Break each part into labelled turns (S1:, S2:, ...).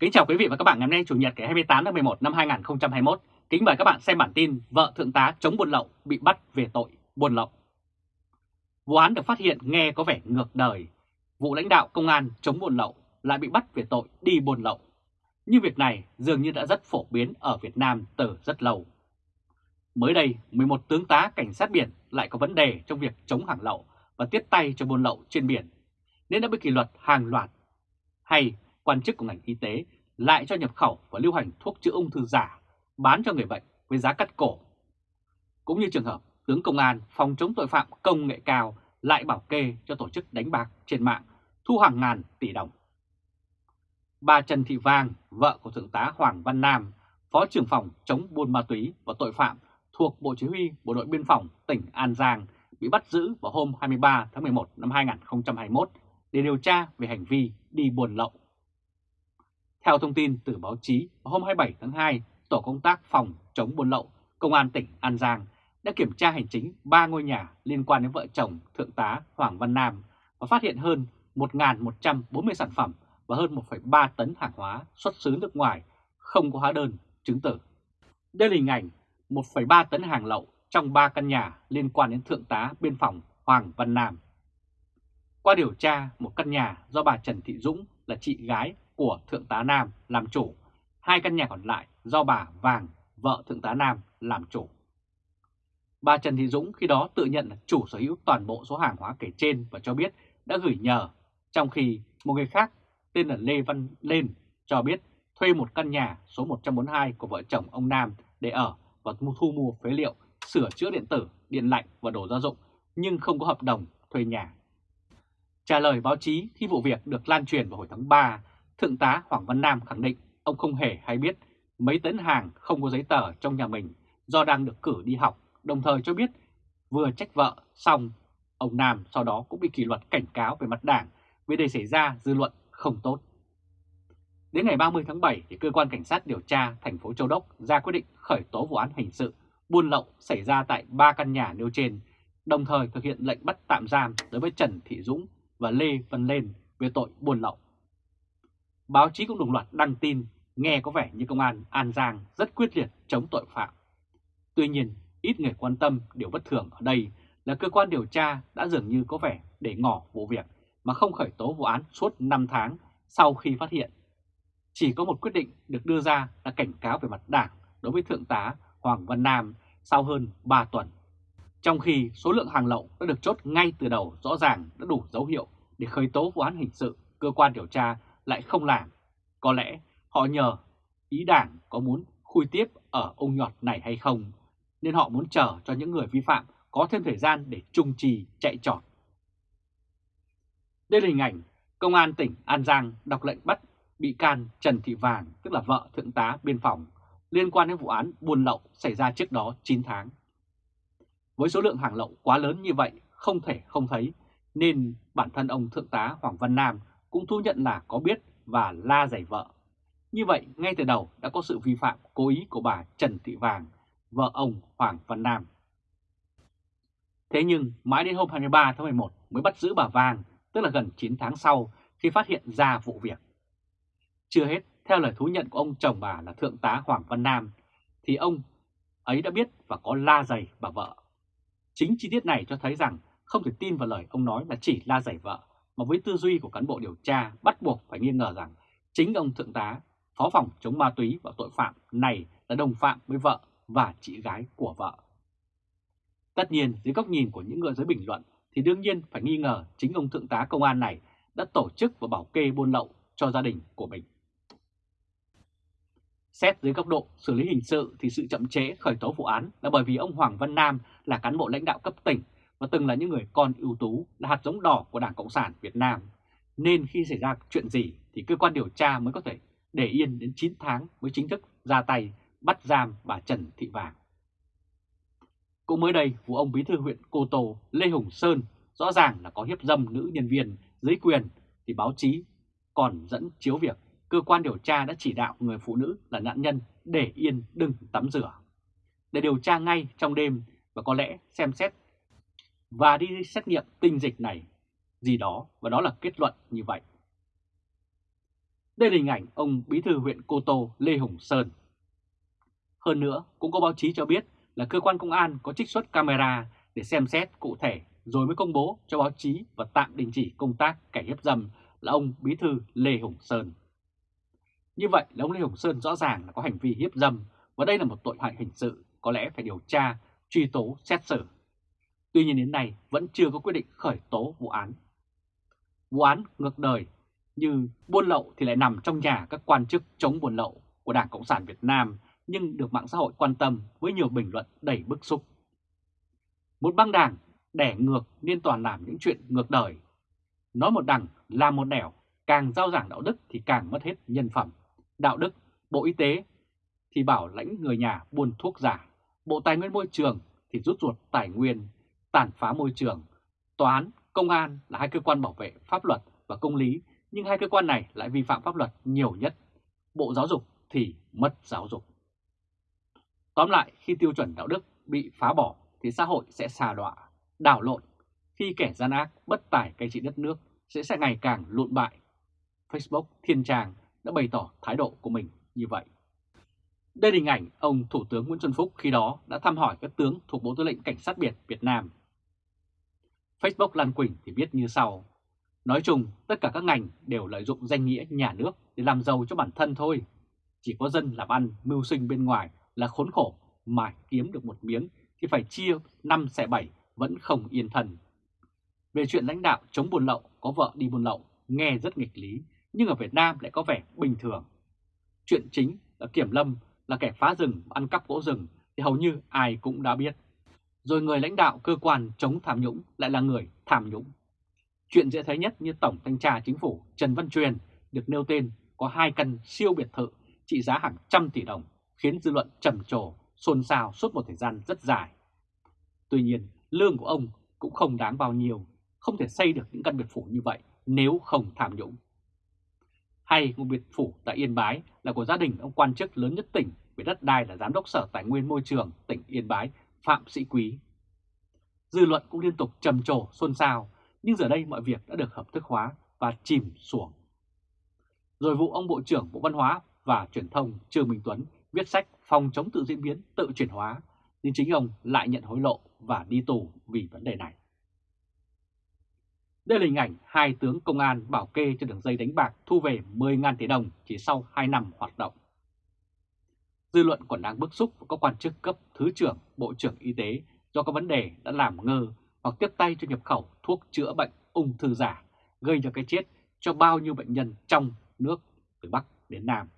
S1: Kính chào quý vị và các bạn ngày hôm nay Chủ nhật ngày 28 tháng 11 năm 2021. Kính mời các bạn xem bản tin vợ thượng tá chống buôn lậu bị bắt về tội buôn lậu. Vụ án được phát hiện nghe có vẻ ngược đời. Vụ lãnh đạo công an chống buôn lậu lại bị bắt về tội đi buôn lậu. Nhưng việc này dường như đã rất phổ biến ở Việt Nam từ rất lâu. Mới đây, 11 tướng tá cảnh sát biển lại có vấn đề trong việc chống hàng lậu và tiếp tay cho buôn lậu trên biển, nên đã bị kỷ luật hàng loạt. Hay quan chức của ngành y tế lại cho nhập khẩu và lưu hành thuốc chữa ung thư giả bán cho người bệnh với giá cắt cổ. Cũng như trường hợp tướng công an phòng chống tội phạm công nghệ cao lại bảo kê cho tổ chức đánh bạc trên mạng thu hàng ngàn tỷ đồng. Bà Trần Thị Vang, vợ của Thượng tá Hoàng Văn Nam, Phó trưởng phòng chống buôn ma túy và tội phạm thuộc Bộ Chỉ huy Bộ đội Biên phòng tỉnh An Giang bị bắt giữ vào hôm 23 tháng 11 năm 2021 để điều tra về hành vi đi buôn lậu. Theo thông tin từ báo chí, hôm 27 tháng 2, Tổ công tác phòng chống buôn lậu Công an tỉnh An Giang đã kiểm tra hành chính 3 ngôi nhà liên quan đến vợ chồng Thượng tá Hoàng Văn Nam và phát hiện hơn 1.140 sản phẩm và hơn 1,3 tấn hàng hóa xuất xứ nước ngoài không có hóa đơn, chứng tử. Đây là hình ảnh 1,3 tấn hàng lậu trong 3 căn nhà liên quan đến Thượng tá Biên phòng Hoàng Văn Nam. Qua điều tra, một căn nhà do bà Trần Thị Dũng là chị gái của Thượng tá Nam làm chủ, hai căn nhà còn lại do bà Vàng, vợ Thượng tá Nam làm chủ. Bà Trần Thị Dũng khi đó tự nhận là chủ sở hữu toàn bộ số hàng hóa kể trên và cho biết đã gửi nhờ, trong khi một người khác tên là Lê Văn Lên cho biết thuê một căn nhà số 142 của vợ chồng ông Nam để ở và thu mua phế liệu, sửa chữa điện tử, điện lạnh và đồ gia dụng nhưng không có hợp đồng thuê nhà. Trả lời báo chí khi vụ việc được lan truyền vào hồi tháng 3, Thượng tá Hoàng Văn Nam khẳng định ông không hề hay biết mấy tấn hàng không có giấy tờ trong nhà mình do đang được cử đi học, đồng thời cho biết vừa trách vợ xong, ông Nam sau đó cũng bị kỷ luật cảnh cáo về mặt đảng vì đây xảy ra dư luận không tốt. Đến ngày 30 tháng 7, thì cơ quan cảnh sát điều tra thành phố Châu Đốc ra quyết định khởi tố vụ án hình sự buôn lậu xảy ra tại ba căn nhà nêu trên, đồng thời thực hiện lệnh bắt tạm giam đối với Trần Thị Dũng và Lê Văn Lên về tội buôn lậu. Báo chí cũng đồng loạt đăng tin nghe có vẻ như công an An Giang rất quyết liệt chống tội phạm. Tuy nhiên, ít người quan tâm điều bất thường ở đây là cơ quan điều tra đã dường như có vẻ để ngỏ vụ việc mà không khởi tố vụ án suốt 5 tháng sau khi phát hiện. Chỉ có một quyết định được đưa ra là cảnh cáo về mặt đảng đối với Thượng tá Hoàng Văn Nam sau hơn 3 tuần. Trong khi số lượng hàng lậu đã được chốt ngay từ đầu rõ ràng đã đủ dấu hiệu để khởi tố vụ án hình sự, cơ quan điều tra lại không làm. Có lẽ họ nhờ ý đảng có muốn khui tiếp ở ông nhọt này hay không, nên họ muốn chờ cho những người vi phạm có thêm thời gian để trung trì chạy trọt. Đây là hình ảnh Công an tỉnh An Giang đọc lệnh bắt bị can Trần Thị Vàng, tức là vợ Thượng tá Biên phòng, liên quan đến vụ án buôn lậu xảy ra trước đó 9 tháng. Với số lượng hàng lậu quá lớn như vậy, không thể không thấy, nên bản thân ông Thượng tá Hoàng Văn Nam cũng thu nhận là có biết và la giày vợ. Như vậy, ngay từ đầu đã có sự vi phạm cố ý của bà Trần Thị Vàng, vợ ông Hoàng Văn Nam. Thế nhưng mãi đến hôm 23 tháng 11 mới bắt giữ bà Vàng, tức là gần 9 tháng sau khi phát hiện ra vụ việc. Chưa hết, theo lời thú nhận của ông chồng bà là Thượng tá Hoàng Văn Nam, thì ông ấy đã biết và có la giày bà vợ. Chính chi tiết này cho thấy rằng không thể tin vào lời ông nói là chỉ la giày vợ, mà với tư duy của cán bộ điều tra bắt buộc phải nghi ngờ rằng chính ông Thượng tá, Phó phòng chống ma túy và tội phạm này là đồng phạm với vợ và chị gái của vợ. Tất nhiên, dưới góc nhìn của những người giới bình luận thì đương nhiên phải nghi ngờ chính ông Thượng tá Công an này đã tổ chức và bảo kê buôn lậu cho gia đình của mình. Xét dưới góc độ xử lý hình sự thì sự chậm trễ khởi tố vụ án là bởi vì ông Hoàng Văn Nam là cán bộ lãnh đạo cấp tỉnh và từng là những người con ưu tú là hạt giống đỏ của Đảng Cộng sản Việt Nam. Nên khi xảy ra chuyện gì thì cơ quan điều tra mới có thể để yên đến 9 tháng mới chính thức ra tay bắt giam bà Trần Thị Vàng. Cũng mới đây, vụ ông bí thư huyện Cô Tô Lê Hùng Sơn rõ ràng là có hiếp dâm nữ nhân viên dưới quyền thì báo chí còn dẫn chiếu việc cơ quan điều tra đã chỉ đạo người phụ nữ là nạn nhân để yên đừng tắm rửa. Để điều tra ngay trong đêm và có lẽ xem xét và đi xét nghiệm tinh dịch này gì đó và đó là kết luận như vậy. Đây là hình ảnh ông Bí thư huyện Cô Tô Lê Hùng Sơn. Hơn nữa, cũng có báo chí cho biết là cơ quan công an có trích xuất camera để xem xét cụ thể rồi mới công bố cho báo chí và tạm đình chỉ công tác kẻ hiếp dâm là ông Bí thư Lê Hùng Sơn. Như vậy là ông Lê Hùng Sơn rõ ràng là có hành vi hiếp dâm và đây là một tội hại hình sự có lẽ phải điều tra, truy tố, xét xử. Tuy nhiên đến nay vẫn chưa có quyết định khởi tố vụ án. Vụ án ngược đời như buôn lậu thì lại nằm trong nhà các quan chức chống buôn lậu của Đảng Cộng sản Việt Nam nhưng được mạng xã hội quan tâm với nhiều bình luận đầy bức xúc. Một băng đảng đẻ ngược nên toàn làm những chuyện ngược đời. Nói một đằng làm một nẻo, càng giao giảng đạo đức thì càng mất hết nhân phẩm. Đạo đức, Bộ Y tế thì bảo lãnh người nhà buôn thuốc giả, Bộ Tài nguyên Môi trường thì rút ruột tài nguyên, tàn phá môi trường, Tòa án, Công an là hai cơ quan bảo vệ pháp luật và công lý, nhưng hai cơ quan này lại vi phạm pháp luật nhiều nhất. Bộ Giáo dục thì mất giáo dục. Tóm lại, khi tiêu chuẩn đạo đức bị phá bỏ thì xã hội sẽ xà đọa, đảo lộn. Khi kẻ gian ác bất tài cai trị đất nước sẽ sẽ ngày càng lụn bại. Facebook Thiên Trang đã bày tỏ thái độ của mình như vậy. Đây là hình ảnh ông Thủ tướng Nguyễn Xuân Phúc khi đó đã thăm hỏi các tướng thuộc Bộ Tư lệnh Cảnh sát Biển Việt Nam. Facebook Lan Quỳnh thì viết như sau. Nói chung, tất cả các ngành đều lợi dụng danh nghĩa nhà nước để làm giàu cho bản thân thôi. Chỉ có dân làm ăn, mưu sinh bên ngoài là khốn khổ, mà kiếm được một miếng thì phải chia 5 xẻ 7 vẫn không yên thần. Về chuyện lãnh đạo chống buôn lậu, có vợ đi buôn lậu, nghe rất nghịch lý, nhưng ở Việt Nam lại có vẻ bình thường. Chuyện chính là Kiểm Lâm là kẻ phá rừng, ăn cắp gỗ rừng thì hầu như ai cũng đã biết. Rồi người lãnh đạo cơ quan chống tham nhũng lại là người tham nhũng. Chuyện dễ thấy nhất như Tổng Thanh tra Chính phủ Trần Văn Truyền được nêu tên có hai căn siêu biệt thự trị giá hàng trăm tỷ đồng khiến dư luận trầm trồ, xôn xao suốt một thời gian rất dài. Tuy nhiên, lương của ông cũng không đáng bao nhiêu, không thể xây được những căn biệt phủ như vậy nếu không tham nhũng. Hay một biệt phủ tại Yên Bái là của gia đình ông quan chức lớn nhất tỉnh về đất đai là Giám đốc Sở Tài nguyên Môi trường tỉnh Yên Bái Phạm Sĩ Quý. Dư luận cũng liên tục trầm trồ xôn xao, nhưng giờ đây mọi việc đã được hợp thức hóa và chìm xuống. Rồi vụ ông Bộ trưởng Bộ Văn hóa và Truyền thông Trương Minh Tuấn viết sách phòng chống tự diễn biến, tự chuyển hóa, nhưng chính ông lại nhận hối lộ và đi tù vì vấn đề này. Đây là hình ảnh hai tướng công an bảo kê cho đường dây đánh bạc thu về 10.000 tỷ đồng chỉ sau 2 năm hoạt động. Dư luận còn đang bức xúc với các quan chức cấp Thứ trưởng, Bộ trưởng Y tế do có vấn đề đã làm ngơ hoặc tiếp tay cho nhập khẩu thuốc chữa bệnh ung thư giả, gây ra cái chết cho bao nhiêu bệnh nhân trong nước từ Bắc đến Nam.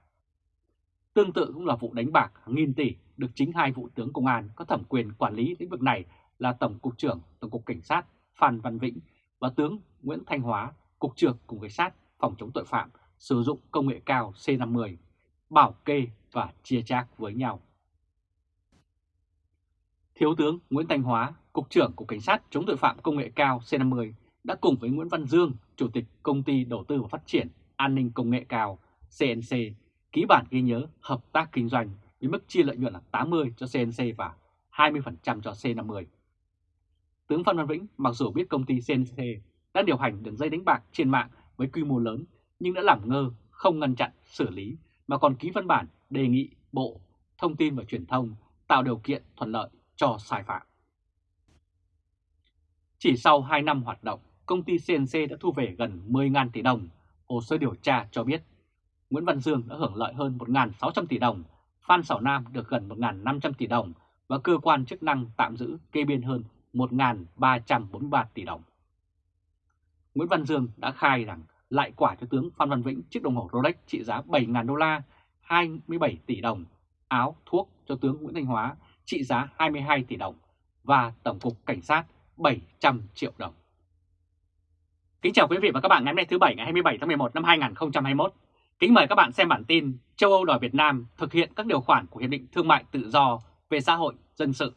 S1: Tương tự cũng là vụ đánh bạc nghìn tỷ được chính hai vụ tướng công an có thẩm quyền quản lý lĩnh vực này là Tổng cục trưởng Tổng cục Cảnh sát Phan Văn Vĩnh và tướng Nguyễn Thanh Hóa, Cục trưởng Cục Cảnh sát phòng chống tội phạm sử dụng công nghệ cao C50, bảo kê và chia chác với nhau. Thiếu tướng Nguyễn Thanh Hóa, Cục trưởng Cục Cảnh sát chống tội phạm công nghệ cao C50 đã cùng với Nguyễn Văn Dương, Chủ tịch Công ty Đầu tư và Phát triển An ninh Công nghệ cao CNC ký bản ghi nhớ hợp tác kinh doanh với mức chia lợi nhuận là 80 cho CNC và 20% cho C50. Tướng Phan Văn Vĩnh mặc dù biết công ty CNC đã điều hành đường dây đánh bạc trên mạng với quy mô lớn nhưng đã làm ngơ, không ngăn chặn, xử lý mà còn ký văn bản đề nghị Bộ Thông tin và Truyền thông tạo điều kiện thuận lợi cho sai phạm. Chỉ sau 2 năm hoạt động, công ty CNC đã thu về gần 10.000 tỷ đồng. Hồ sơ điều tra cho biết Nguyễn Văn Dương đã hưởng lợi hơn 1.600 tỷ đồng, Phan Sảo Nam được gần 1.500 tỷ đồng và cơ quan chức năng tạm giữ kê biên hơn 1.343 tỷ đồng. Nguyễn Văn Dương đã khai rằng lại quả cho tướng Phan Văn Vĩnh chiếc đồng hồ Rolex trị giá 7.000 đô la, 27 tỷ đồng, áo, thuốc cho tướng Nguyễn Thanh Hóa trị giá 22 tỷ đồng và Tổng cục Cảnh sát 700 triệu đồng. Kính chào quý vị và các bạn ngày hôm nay thứ Bảy ngày 27 tháng 11 năm 2021. Kính mời các bạn xem bản tin châu Âu đòi Việt Nam thực hiện các điều khoản của Hiệp định Thương mại Tự do về xã hội dân sự.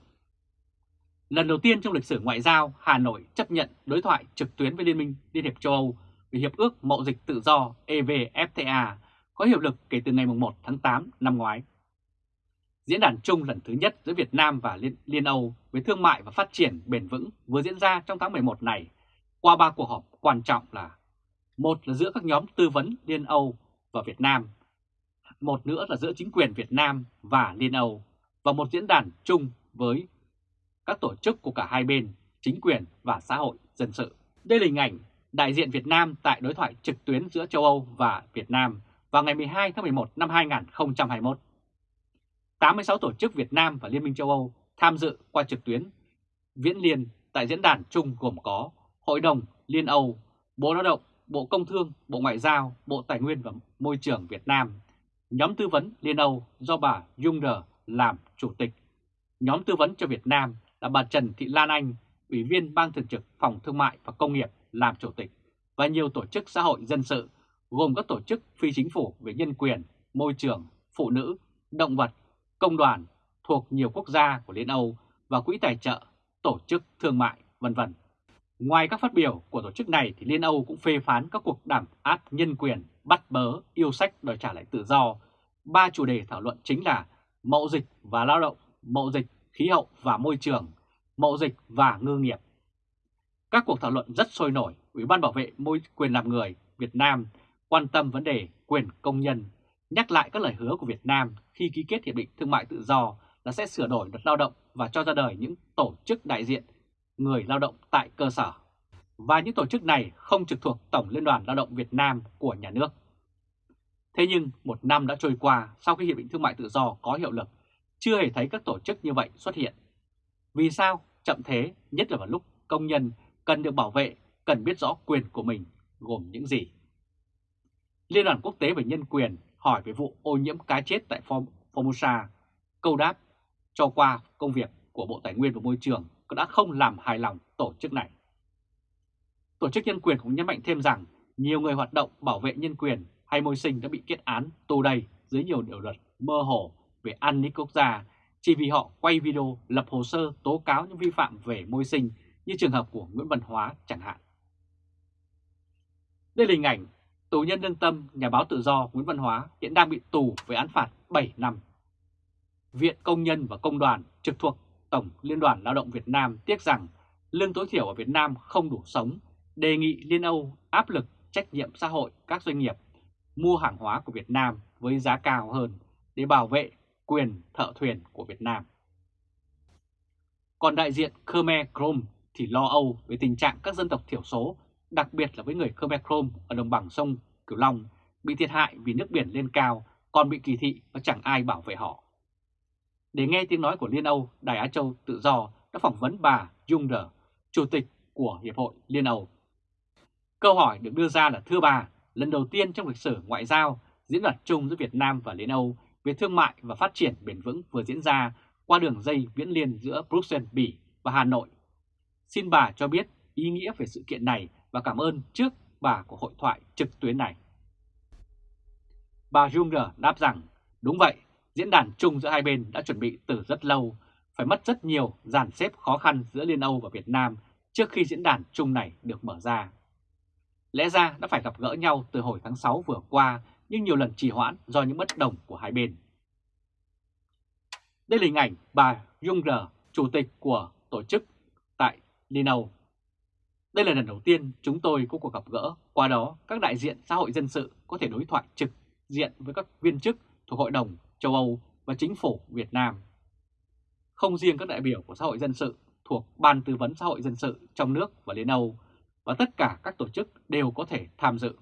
S1: Lần đầu tiên trong lịch sử ngoại giao, Hà Nội chấp nhận đối thoại trực tuyến với Liên minh Liên hiệp châu Âu về Hiệp ước Mậu dịch Tự do EVFTA có hiệu lực kể từ ngày 1 tháng 8 năm ngoái. Diễn đàn chung lần thứ nhất giữa Việt Nam và Liên, Liên Âu về thương mại và phát triển bền vững vừa diễn ra trong tháng 11 này qua ba cuộc họp quan trọng là một là giữa các nhóm tư vấn Liên Âu và Việt Nam, một nữa là giữa chính quyền Việt Nam và Liên Âu, và một diễn đàn chung với các tổ chức của cả hai bên, chính quyền và xã hội dân sự. Đây là hình ảnh đại diện Việt Nam tại đối thoại trực tuyến giữa châu Âu và Việt Nam vào ngày 12 tháng 11 năm 2021. 86 tổ chức Việt Nam và Liên minh châu Âu tham dự qua trực tuyến viễn liên tại diễn đàn chung gồm có Hội đồng Liên Âu, Bộ Lao động, Bộ Công Thương, Bộ Ngoại giao, Bộ Tài nguyên và Môi trường Việt Nam, nhóm tư vấn Liên Âu do bà Junger làm chủ tịch, nhóm tư vấn cho Việt Nam là bà Trần Thị Lan Anh, Ủy viên Ban Thường trực Phòng Thương mại và Công nghiệp làm chủ tịch, và nhiều tổ chức xã hội dân sự gồm các tổ chức phi chính phủ về nhân quyền, môi trường, phụ nữ, động vật, công đoàn thuộc nhiều quốc gia của Liên Âu và quỹ tài trợ, tổ chức thương mại, vân vân. Ngoài các phát biểu của tổ chức này thì Liên Âu cũng phê phán các cuộc đàm áp nhân quyền, bắt bớ, yêu sách đòi trả lại tự do. Ba chủ đề thảo luận chính là mậu dịch và lao động, mậu dịch, khí hậu và môi trường, mậu dịch và ngư nghiệp. Các cuộc thảo luận rất sôi nổi, Ủy ban Bảo vệ môi quyền làm người Việt Nam quan tâm vấn đề quyền công nhân, nhắc lại các lời hứa của Việt Nam khi ký kết Hiệp định Thương mại Tự do là sẽ sửa đổi luật lao động và cho ra đời những tổ chức đại diện người lao động tại cơ sở. Và những tổ chức này không trực thuộc Tổng Liên đoàn Lao động Việt Nam của nhà nước. Thế nhưng một năm đã trôi qua sau khi Hiệp định Thương mại Tự do có hiệu lực, chưa hề thấy các tổ chức như vậy xuất hiện. Vì sao chậm thế, nhất là vào lúc công nhân cần được bảo vệ, cần biết rõ quyền của mình gồm những gì? Liên đoàn Quốc tế về Nhân quyền hỏi về vụ ô nhiễm cá chết tại Formosa, câu đáp cho qua công việc của Bộ Tài nguyên và Môi trường cũng đã không làm hài lòng tổ chức này. Tổ chức nhân quyền cũng nhấn mạnh thêm rằng nhiều người hoạt động bảo vệ nhân quyền hay môi sinh đã bị kết án tù đầy dưới nhiều điều luật mơ hồ về an ninh quốc gia chỉ vì họ quay video lập hồ sơ tố cáo những vi phạm về môi sinh như trường hợp của Nguyễn Văn Hóa chẳng hạn. Đây là hình ảnh tù nhân lương tâm nhà báo tự do Nguyễn Văn Hóa hiện đang bị tù với án phạt 7 năm. Viện Công nhân và Công đoàn trực thuộc Tổng Liên đoàn Lao động Việt Nam tiếc rằng lương tối thiểu ở Việt Nam không đủ sống, đề nghị Liên Âu áp lực trách nhiệm xã hội các doanh nghiệp mua hàng hóa của Việt Nam với giá cao hơn để bảo vệ quyền thợ thuyền của Việt Nam. Còn đại diện Khmer Krom thì lo âu về tình trạng các dân tộc thiểu số, đặc biệt là với người Khmer Krom ở đồng bằng sông Cửu Long, bị thiệt hại vì nước biển lên cao, còn bị kỳ thị và chẳng ai bảo vệ họ. Để nghe tiếng nói của Liên Âu, Đài Á Châu Tự Do đã phỏng vấn bà Junger, Chủ tịch của Hiệp hội Liên Âu. Câu hỏi được đưa ra là thưa bà, lần đầu tiên trong lịch sử ngoại giao, diễn đạt chung giữa Việt Nam và Liên Âu về thương mại và phát triển bền vững vừa diễn ra qua đường dây viễn liên giữa Bruxelles, Bỉ và Hà Nội. Xin bà cho biết ý nghĩa về sự kiện này và cảm ơn trước bà của hội thoại trực tuyến này. Bà Junger đáp rằng, đúng vậy, diễn đàn chung giữa hai bên đã chuẩn bị từ rất lâu, phải mất rất nhiều dàn xếp khó khăn giữa Liên Âu và Việt Nam trước khi diễn đàn chung này được mở ra. Lẽ ra đã phải gặp gỡ nhau từ hồi tháng 6 vừa qua nhưng nhiều lần trì hoãn do những bất đồng của hai bên. Đây là hình ảnh bà Junger, chủ tịch của tổ chức tại Liên Âu. Đây là lần đầu tiên chúng tôi có cuộc gặp gỡ, qua đó các đại diện xã hội dân sự có thể đối thoại trực diện với các viên chức thuộc Hội đồng châu Âu và chính phủ Việt Nam. Không riêng các đại biểu của xã hội dân sự thuộc Ban Tư vấn Xã hội Dân sự trong nước và Liên Âu, và tất cả các tổ chức đều có thể tham dự.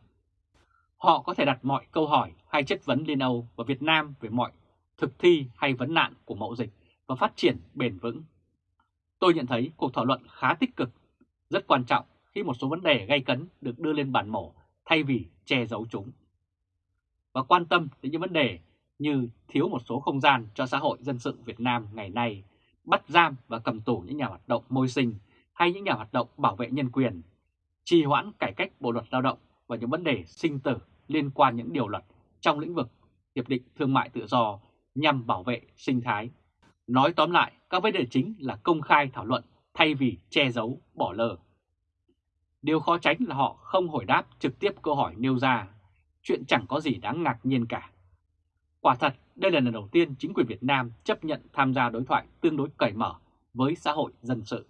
S1: Họ có thể đặt mọi câu hỏi hay chất vấn Liên Âu và Việt Nam về mọi thực thi hay vấn nạn của mậu dịch và phát triển bền vững. Tôi nhận thấy cuộc thảo luận khá tích cực, rất quan trọng khi một số vấn đề gây cấn được đưa lên bàn mổ thay vì che giấu chúng. Và quan tâm đến những vấn đề như thiếu một số không gian cho xã hội dân sự Việt Nam ngày nay, bắt giam và cầm tù những nhà hoạt động môi sinh hay những nhà hoạt động bảo vệ nhân quyền, trì hoãn cải cách bộ luật lao động và những vấn đề sinh tử liên quan những điều luật trong lĩnh vực Hiệp định Thương mại Tự do nhằm bảo vệ sinh thái. Nói tóm lại, các vấn đề chính là công khai thảo luận thay vì che giấu, bỏ lờ. Điều khó tránh là họ không hồi đáp trực tiếp câu hỏi nêu ra, chuyện chẳng có gì đáng ngạc nhiên cả. Quả thật, đây là lần đầu tiên chính quyền Việt Nam chấp nhận tham gia đối thoại tương đối cởi mở với xã hội dân sự.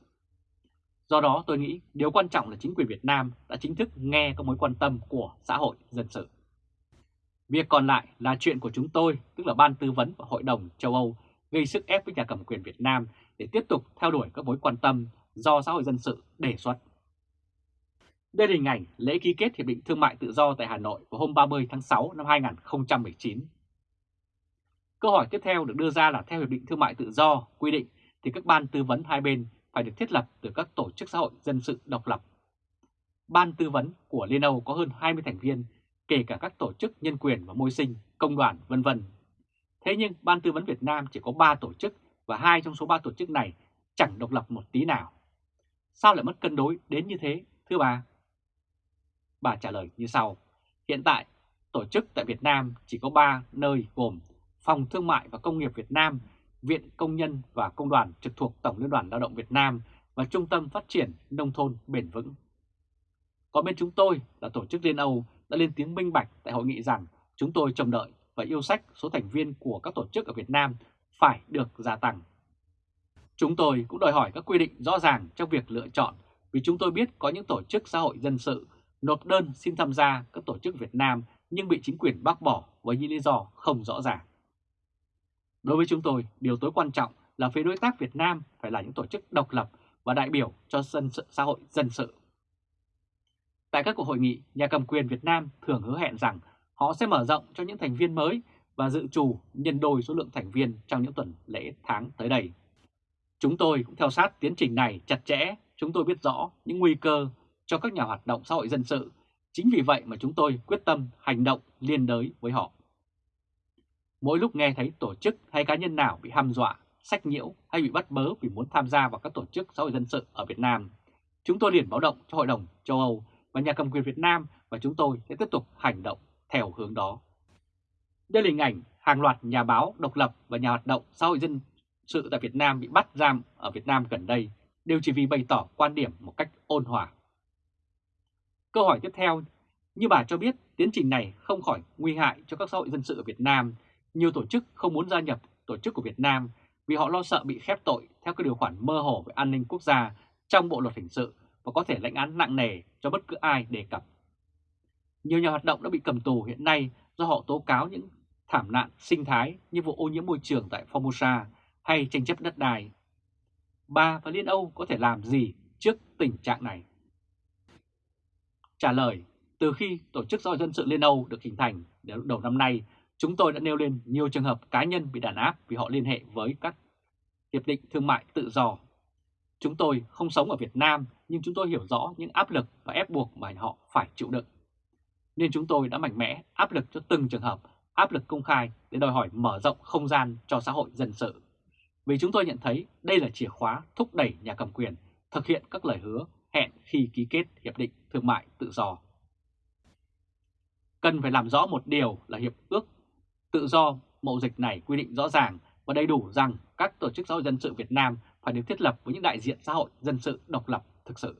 S1: Do đó tôi nghĩ điều quan trọng là chính quyền Việt Nam đã chính thức nghe các mối quan tâm của xã hội dân sự. Việc còn lại là chuyện của chúng tôi, tức là Ban Tư vấn và Hội đồng châu Âu, gây sức ép với nhà cầm quyền Việt Nam để tiếp tục theo đuổi các mối quan tâm do xã hội dân sự đề xuất. Đây là hình ảnh lễ ký kết Hiệp định Thương mại Tự do tại Hà Nội vào hôm 30 tháng 6 năm 2019. Câu hỏi tiếp theo được đưa ra là theo Hiệp định Thương mại Tự do quy định thì các ban tư vấn hai bên phải được thiết lập từ các tổ chức xã hội dân sự độc lập. Ban tư vấn của Liên Âu có hơn 20 thành viên, kể cả các tổ chức nhân quyền và môi sinh, công đoàn, vân vân. Thế nhưng Ban tư vấn Việt Nam chỉ có 3 tổ chức và hai trong số ba tổ chức này chẳng độc lập một tí nào. Sao lại mất cân đối đến như thế, thưa bà? Bà trả lời như sau. Hiện tại, tổ chức tại Việt Nam chỉ có 3 nơi gồm Phòng Thương mại và Công nghiệp Việt Nam, Viện Công nhân và Công đoàn trực thuộc Tổng Liên đoàn Lao động Việt Nam và Trung tâm Phát triển Nông thôn Bền vững. Còn bên chúng tôi là Tổ chức Liên Âu đã lên tiếng minh bạch tại hội nghị rằng chúng tôi trông đợi và yêu sách số thành viên của các tổ chức ở Việt Nam phải được gia tăng. Chúng tôi cũng đòi hỏi các quy định rõ ràng trong việc lựa chọn vì chúng tôi biết có những tổ chức xã hội dân sự nộp đơn xin tham gia các tổ chức Việt Nam nhưng bị chính quyền bác bỏ với những lý do không rõ ràng. Đối với chúng tôi, điều tối quan trọng là phía đối tác Việt Nam phải là những tổ chức độc lập và đại biểu cho dân sự xã hội dân sự. Tại các cuộc hội nghị, nhà cầm quyền Việt Nam thường hứa hẹn rằng họ sẽ mở rộng cho những thành viên mới và dự trù nhân đôi số lượng thành viên trong những tuần lễ tháng tới đây. Chúng tôi cũng theo sát tiến trình này chặt chẽ, chúng tôi biết rõ những nguy cơ cho các nhà hoạt động xã hội dân sự. Chính vì vậy mà chúng tôi quyết tâm hành động liên đới với họ. Mỗi lúc nghe thấy tổ chức hay cá nhân nào bị hăm dọa, sách nhiễu hay bị bắt bớ vì muốn tham gia vào các tổ chức xã hội dân sự ở Việt Nam, chúng tôi liền báo động cho Hội đồng châu Âu và nhà cầm quyền Việt Nam và chúng tôi sẽ tiếp tục hành động theo hướng đó. Đây là hình ảnh hàng loạt nhà báo độc lập và nhà hoạt động xã hội dân sự tại Việt Nam bị bắt giam ở Việt Nam gần đây đều chỉ vì bày tỏ quan điểm một cách ôn hòa. Câu hỏi tiếp theo, như bà cho biết, tiến trình này không khỏi nguy hại cho các xã hội dân sự ở Việt Nam. Nhiều tổ chức không muốn gia nhập tổ chức của Việt Nam vì họ lo sợ bị khép tội theo các điều khoản mơ hồ về an ninh quốc gia trong Bộ Luật Hình sự và có thể lãnh án nặng nề cho bất cứ ai đề cập. Nhiều nhà hoạt động đã bị cầm tù hiện nay do họ tố cáo những thảm nạn sinh thái như vụ ô nhiễm môi trường tại Formosa hay tranh chấp đất đai. Bà và Liên Âu có thể làm gì trước tình trạng này? Trả lời, từ khi Tổ chức Xã Dân sự Liên Âu được hình thành đến đầu năm nay, chúng tôi đã nêu lên nhiều trường hợp cá nhân bị đàn áp vì họ liên hệ với các hiệp định thương mại tự do. Chúng tôi không sống ở Việt Nam nhưng chúng tôi hiểu rõ những áp lực và ép buộc mà họ phải chịu đựng. Nên chúng tôi đã mạnh mẽ áp lực cho từng trường hợp, áp lực công khai để đòi hỏi mở rộng không gian cho xã hội dân sự. Vì chúng tôi nhận thấy đây là chìa khóa thúc đẩy nhà cầm quyền thực hiện các lời hứa hẹn khi ký kết Hiệp định Thương mại Tự do. Cần phải làm rõ một điều là Hiệp ước Tự do mậu dịch này quy định rõ ràng và đầy đủ rằng các tổ chức xã hội dân sự Việt Nam phải được thiết lập với những đại diện xã hội dân sự độc lập thực sự.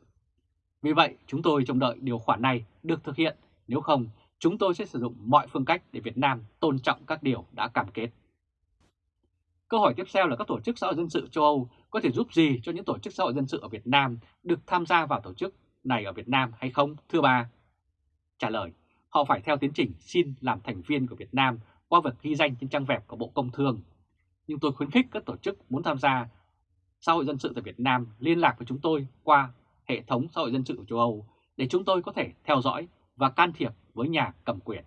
S1: Vì vậy, chúng tôi trông đợi điều khoản này được thực hiện, nếu không, chúng tôi sẽ sử dụng mọi phương cách để Việt Nam tôn trọng các điều đã cam kết. Câu hỏi tiếp theo là các tổ chức xã hội dân sự châu Âu có thể giúp gì cho những tổ chức xã hội dân sự ở Việt Nam được tham gia vào tổ chức này ở Việt Nam hay không, thưa bà? Trả lời, họ phải theo tiến trình xin làm thành viên của Việt Nam qua việc ghi danh trên trang web của Bộ Công Thương. Nhưng tôi khuyến khích các tổ chức muốn tham gia xã hội dân sự tại Việt Nam liên lạc với chúng tôi qua hệ thống xã hội dân sự của châu Âu để chúng tôi có thể theo dõi và can thiệp với nhà cầm quyền.